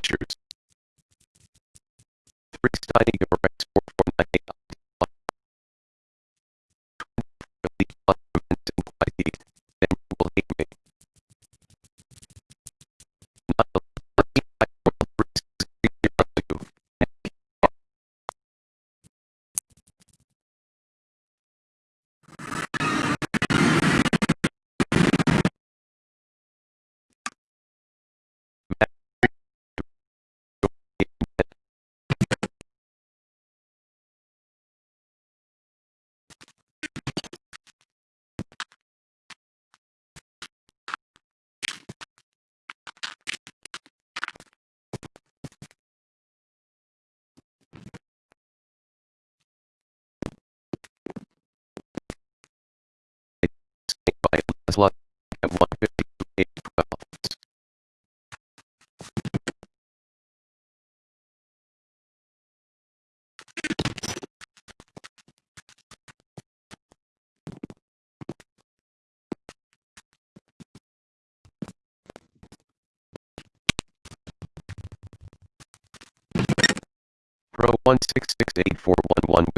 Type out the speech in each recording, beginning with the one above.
Three 3. Studying slot of 152 Pro 1668411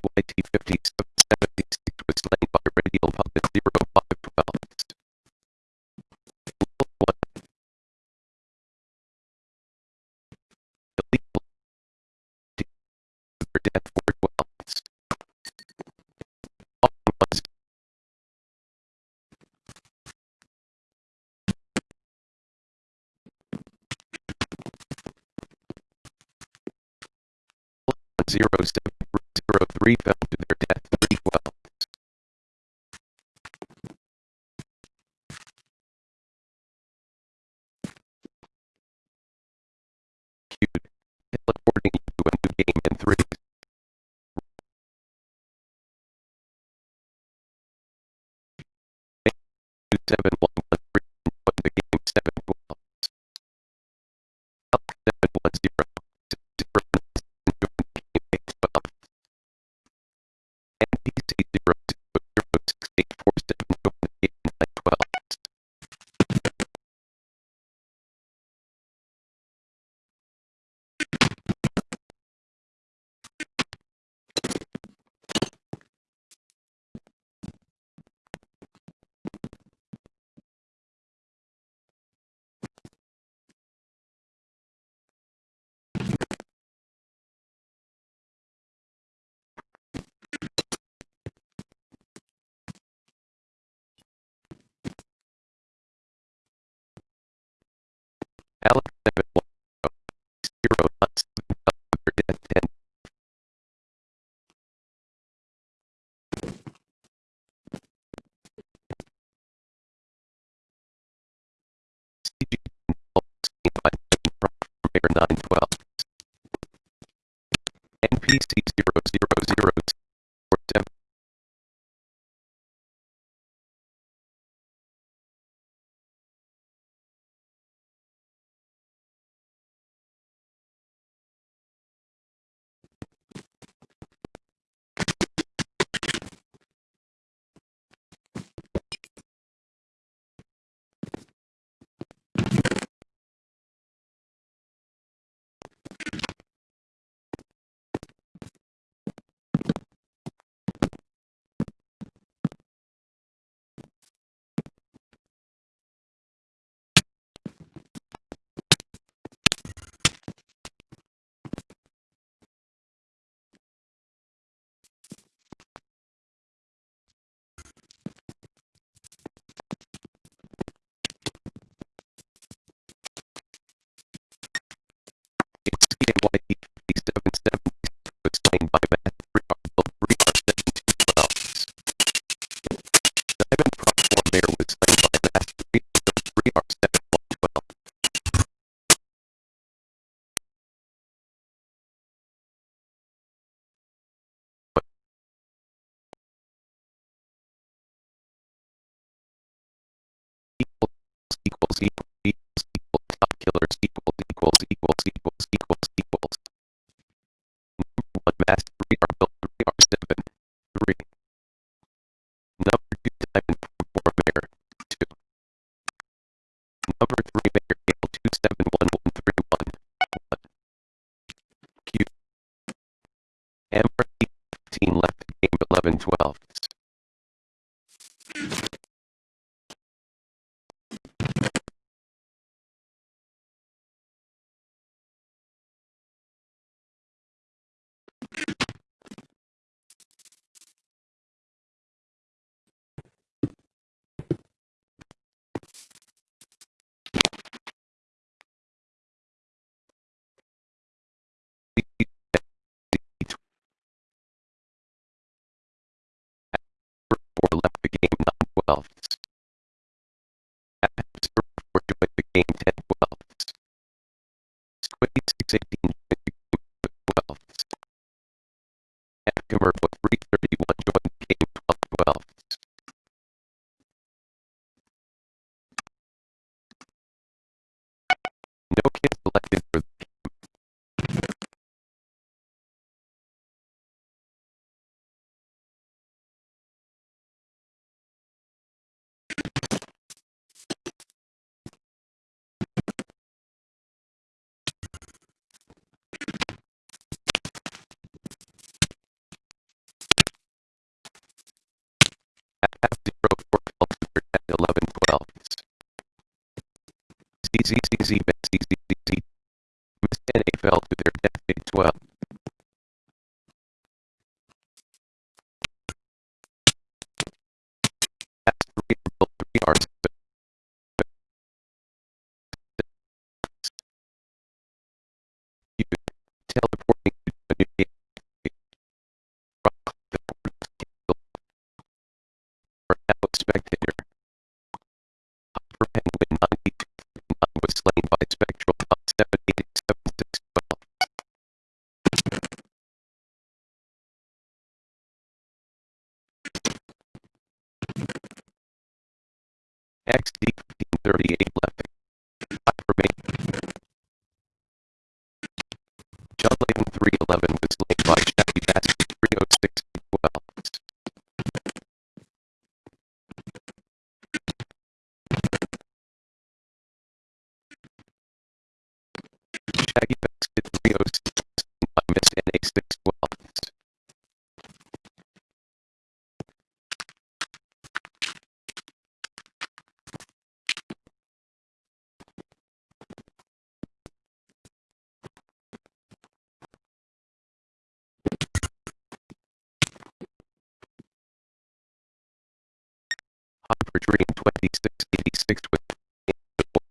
KYT 5776 was slain by radial Public at 0512. Zero seven three fell to their death three. Cute. Teleporting you game in. Seven nine twelve. NPC pass 3 are built 3 are 7, 3. Number 2 diamond form maker, 2. Number 3 maker scale 271131, 1. Q. Emperor 15 left game 1112. gain 10 twelfths. 26 ZZZ, ZZZ, Miss 10A fell to their death Big 12. by spectral path X D 38 left. Hypermate. John Lane 311 was late. Cyber Dream 2686 with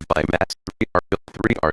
by Matt 3R Build 3R